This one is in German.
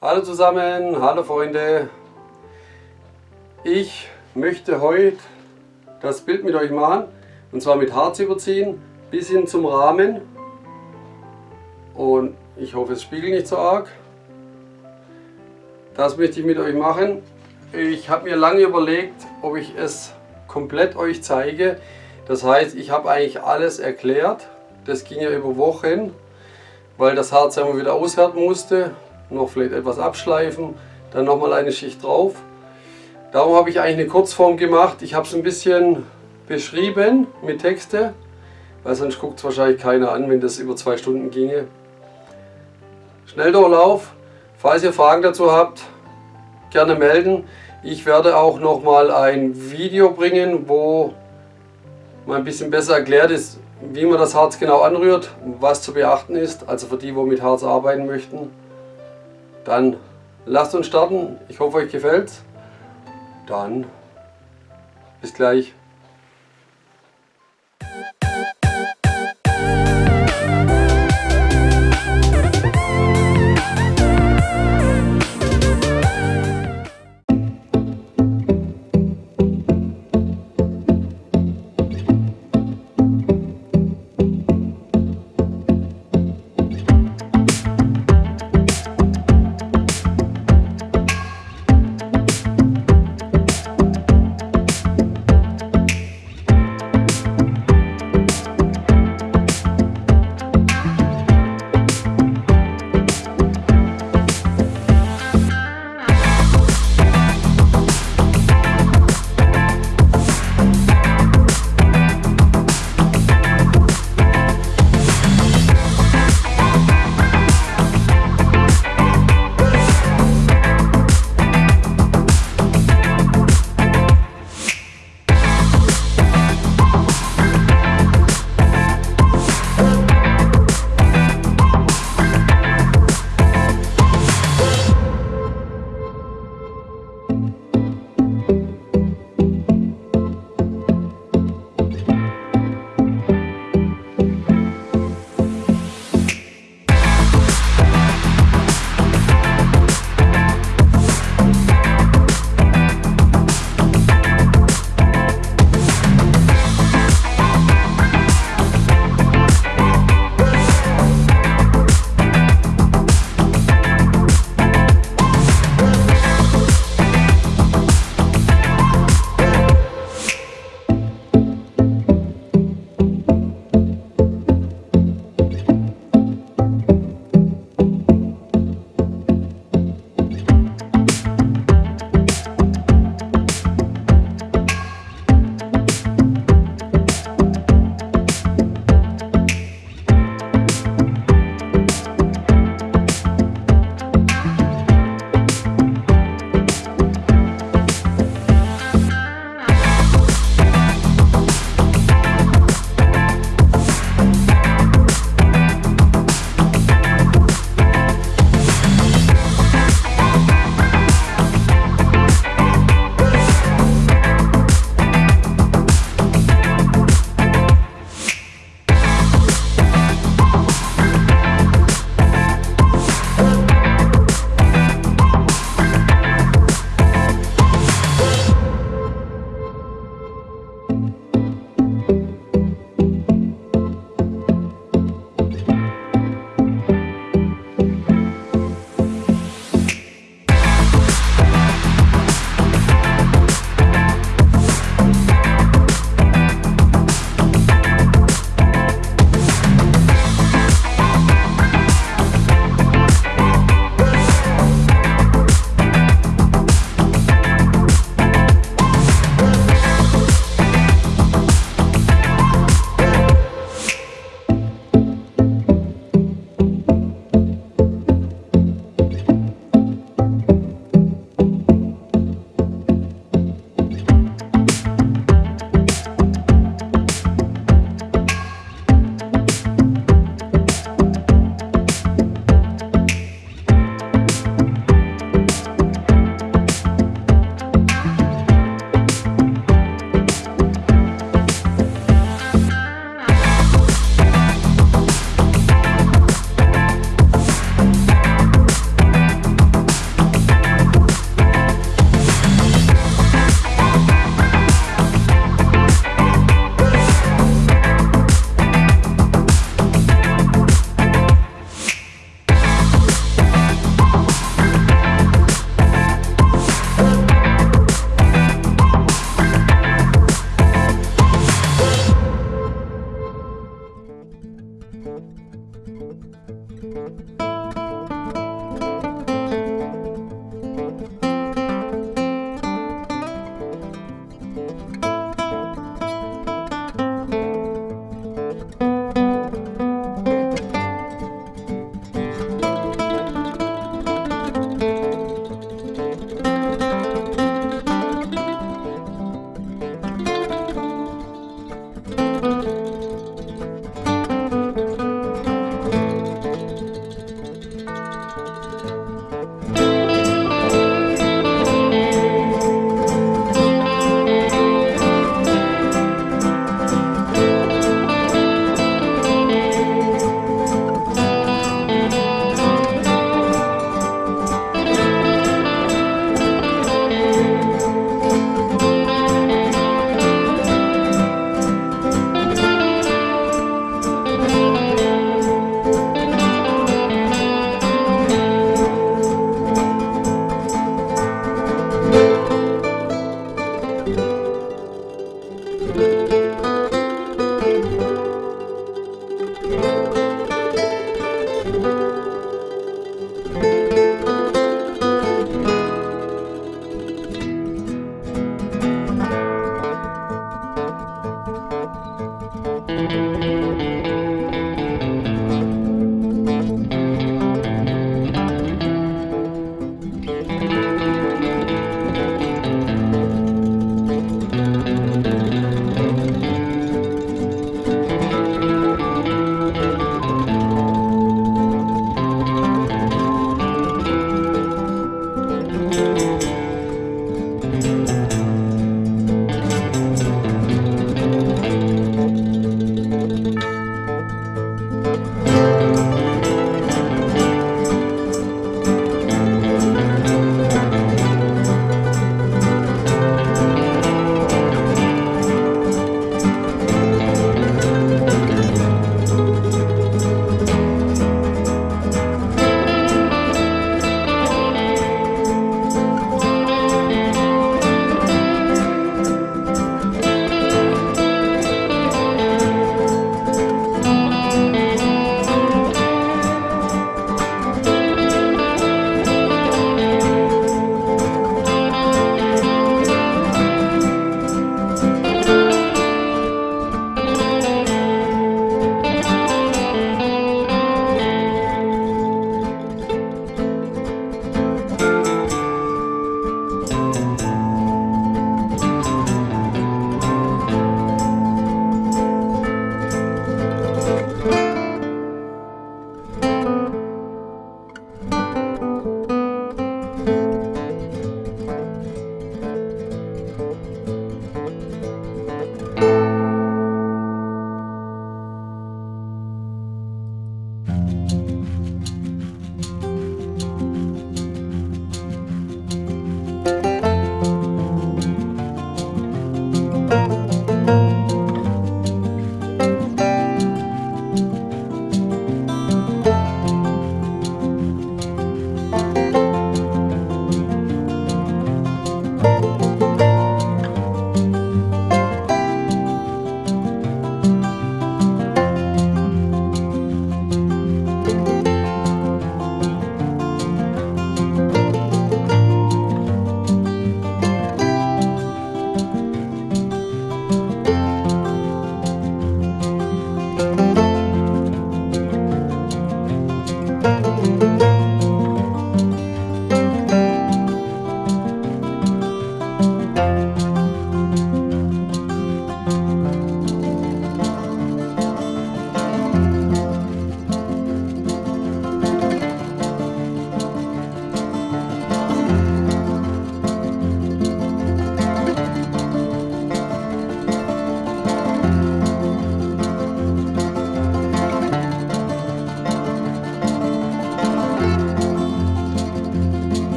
Hallo zusammen, hallo Freunde. Ich möchte heute das Bild mit euch machen und zwar mit Harz überziehen bis hin zum Rahmen und ich hoffe es spiegelt nicht so arg. Das möchte ich mit euch machen. Ich habe mir lange überlegt, ob ich es komplett euch zeige. Das heißt, ich habe eigentlich alles erklärt. Das ging ja über Wochen, weil das Harz immer wieder aushärten musste noch vielleicht etwas abschleifen, dann nochmal eine Schicht drauf. Darum habe ich eigentlich eine Kurzform gemacht. Ich habe es ein bisschen beschrieben mit Texte, weil sonst guckt es wahrscheinlich keiner an, wenn das über zwei Stunden ginge. Schnelldurchlauf. Falls ihr Fragen dazu habt, gerne melden. Ich werde auch nochmal ein Video bringen, wo mal ein bisschen besser erklärt ist, wie man das Harz genau anrührt, was zu beachten ist, also für die, die mit Harz arbeiten möchten. Dann lasst uns starten. Ich hoffe, euch gefällt's. Dann bis gleich. Música